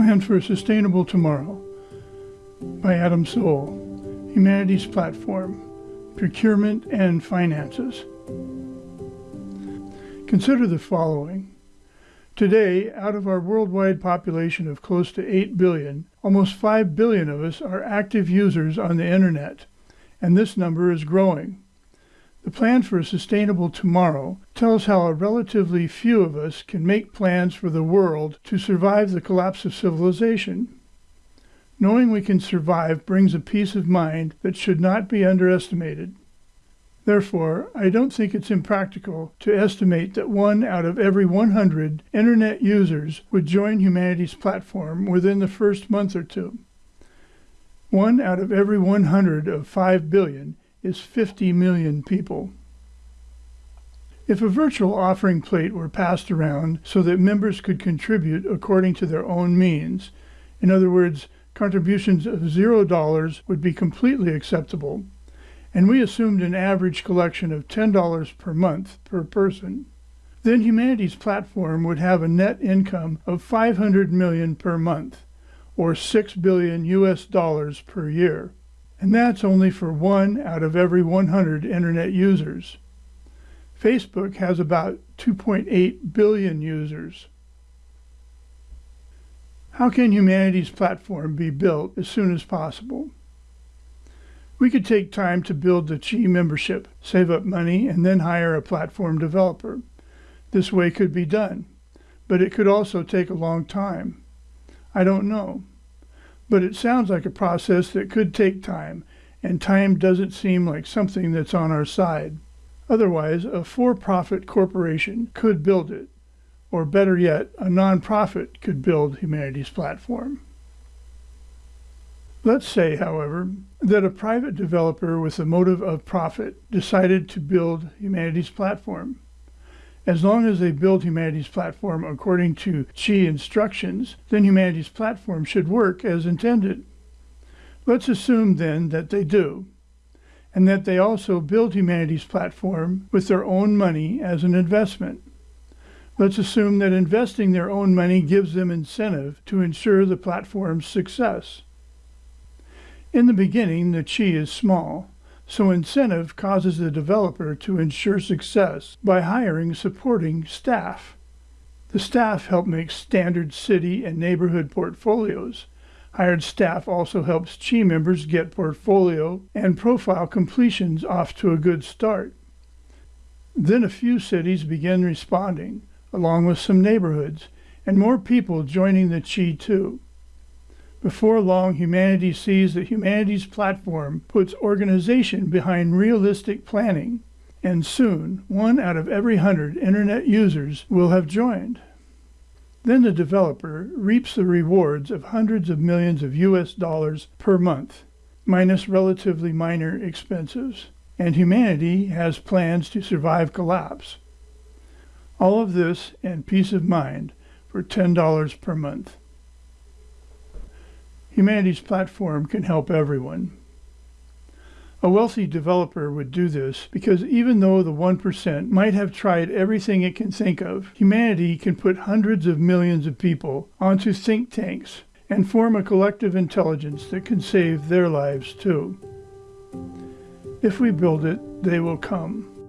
Plan for a Sustainable Tomorrow by Adam Soul, Humanity's Platform, Procurement and Finances. Consider the following. Today, out of our worldwide population of close to 8 billion, almost 5 billion of us are active users on the internet, and this number is growing. The Plan for a Sustainable Tomorrow tells how a relatively few of us can make plans for the world to survive the collapse of civilization. Knowing we can survive brings a peace of mind that should not be underestimated. Therefore, I don't think it's impractical to estimate that one out of every 100 Internet users would join Humanity's Platform within the first month or two. One out of every 100 of 5 billion is 50 million people. If a virtual offering plate were passed around so that members could contribute according to their own means, in other words, contributions of $0 would be completely acceptable, and we assumed an average collection of $10 per month per person, then Humanity's Platform would have a net income of 500 million per month, or 6 billion US dollars per year and that's only for one out of every 100 internet users. Facebook has about 2.8 billion users. How can Humanity's Platform be built as soon as possible? We could take time to build the Chi membership, save up money, and then hire a platform developer. This way could be done, but it could also take a long time. I don't know but it sounds like a process that could take time, and time doesn't seem like something that's on our side. Otherwise, a for-profit corporation could build it, or better yet, a nonprofit could build humanity's Platform. Let's say, however, that a private developer with the motive of profit decided to build humanity's Platform. As long as they build Humanity's Platform according to Chi instructions, then Humanity's Platform should work as intended. Let's assume then that they do, and that they also build Humanity's Platform with their own money as an investment. Let's assume that investing their own money gives them incentive to ensure the platform's success. In the beginning, the chi is small, so incentive causes the developer to ensure success by hiring supporting staff. The staff help make standard city and neighborhood portfolios. Hired staff also helps Chi members get portfolio and profile completions off to a good start. Then a few cities begin responding, along with some neighborhoods, and more people joining the Chi too. Before long, humanity sees that humanity's platform puts organization behind realistic planning, and soon one out of every hundred internet users will have joined. Then the developer reaps the rewards of hundreds of millions of US dollars per month, minus relatively minor expenses, and humanity has plans to survive collapse. All of this and peace of mind for $10 per month. Humanity's Platform can help everyone. A wealthy developer would do this because even though the 1% might have tried everything it can think of, humanity can put hundreds of millions of people onto think tanks and form a collective intelligence that can save their lives too. If we build it, they will come.